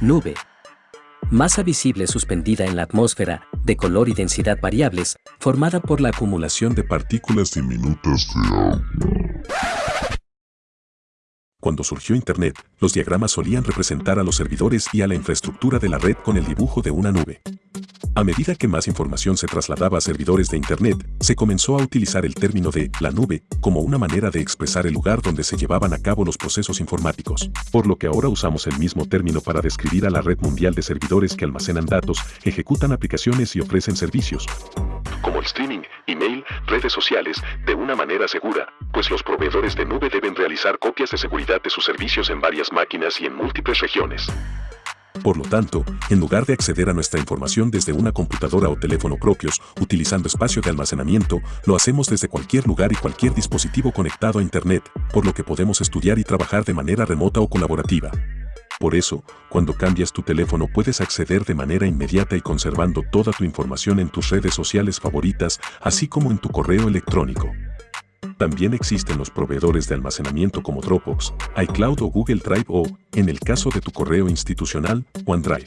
Nube. Masa visible suspendida en la atmósfera, de color y densidad variables, formada por la acumulación de partículas diminutas de agua. Cuando surgió Internet, los diagramas solían representar a los servidores y a la infraestructura de la red con el dibujo de una nube. A medida que más información se trasladaba a servidores de Internet, se comenzó a utilizar el término de la nube como una manera de expresar el lugar donde se llevaban a cabo los procesos informáticos, por lo que ahora usamos el mismo término para describir a la red mundial de servidores que almacenan datos, ejecutan aplicaciones y ofrecen servicios, como el streaming, email, redes sociales, de una manera segura, pues los proveedores de nube deben realizar copias de seguridad de sus servicios en varias máquinas y en múltiples regiones. Por lo tanto, en lugar de acceder a nuestra información desde una computadora o teléfono propios, utilizando espacio de almacenamiento, lo hacemos desde cualquier lugar y cualquier dispositivo conectado a Internet, por lo que podemos estudiar y trabajar de manera remota o colaborativa. Por eso, cuando cambias tu teléfono puedes acceder de manera inmediata y conservando toda tu información en tus redes sociales favoritas, así como en tu correo electrónico. También existen los proveedores de almacenamiento como Dropbox, iCloud o Google Drive o, en el caso de tu correo institucional, OneDrive.